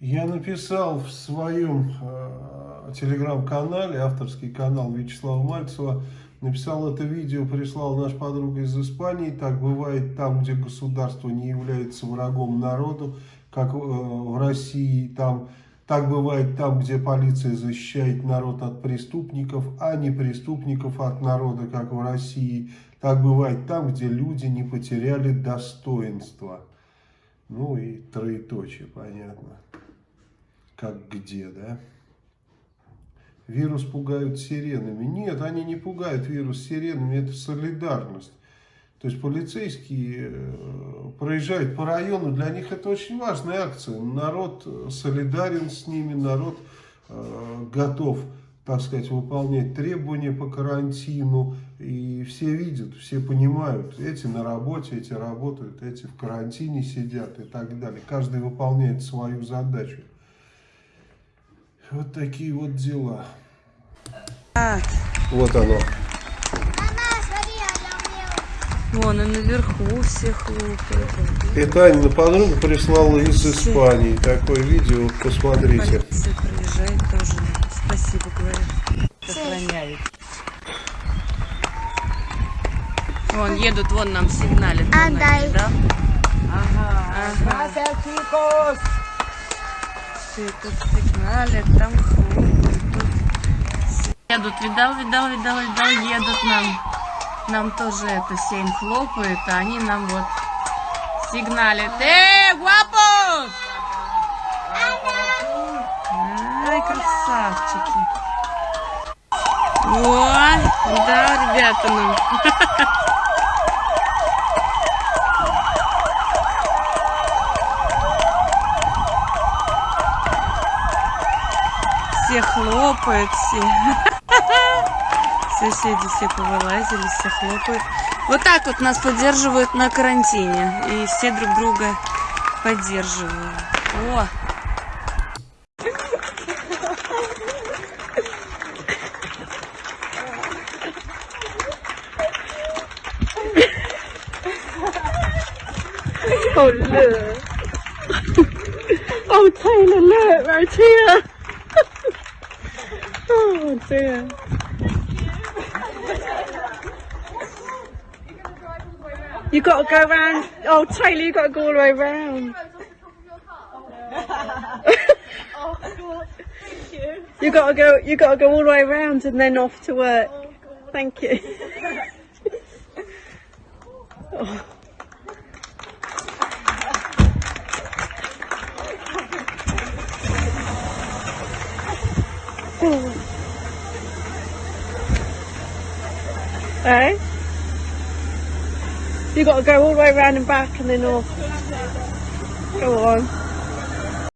Я написал в своем э, телеграм-канале, авторский канал Вячеслава Мальцева, написал это видео, прислал наш подруга из Испании. Так бывает там, где государство не является врагом народу, как э, в России. Там, так бывает там, где полиция защищает народ от преступников, а не преступников от народа, как в России. Так бывает там, где люди не потеряли достоинства. Ну и троеточие, понятно как где, да? Вирус пугают сиренами. Нет, они не пугают вирус сиренами, это солидарность. То есть полицейские э, проезжают по району, для них это очень важная акция. Народ солидарен с ними, народ э, готов, так сказать, выполнять требования по карантину. И все видят, все понимают, эти на работе, эти работают, эти в карантине сидят и так далее. Каждый выполняет свою задачу. Вот такие вот дела. А. Вот оно. Вон и наверху все хлопают. Это Анина подруга прислала из Испании. Такое видео, посмотрите. Полиция проезжает тоже. Спасибо, говорю. Сохраняет. Вон едут, вон нам сигналят. Отдай. Да? Ага. Ага. Все тут сигналят, там хлопают. Тут... Едут, видал, видал, видал, видал, едут нам. Нам тоже это семь хлопает, а они нам вот сигналят. Эй, гуапос! Ай, красавчики. Ой, да, ребята нам. Все хлопают, все. Соседи все повылазили, все хлопают. Вот так вот нас поддерживают на карантине. И все друг друга поддерживают. О! Oh, look. Oh, Taylor, look, right here. Oh, dear. You got to go round. Oh, Taylor, you got to go all the way round. You got to go. You got to go all the way round and then off to work. Thank you. Oh. Eh? You got to go all the way around and back and then off. Go on.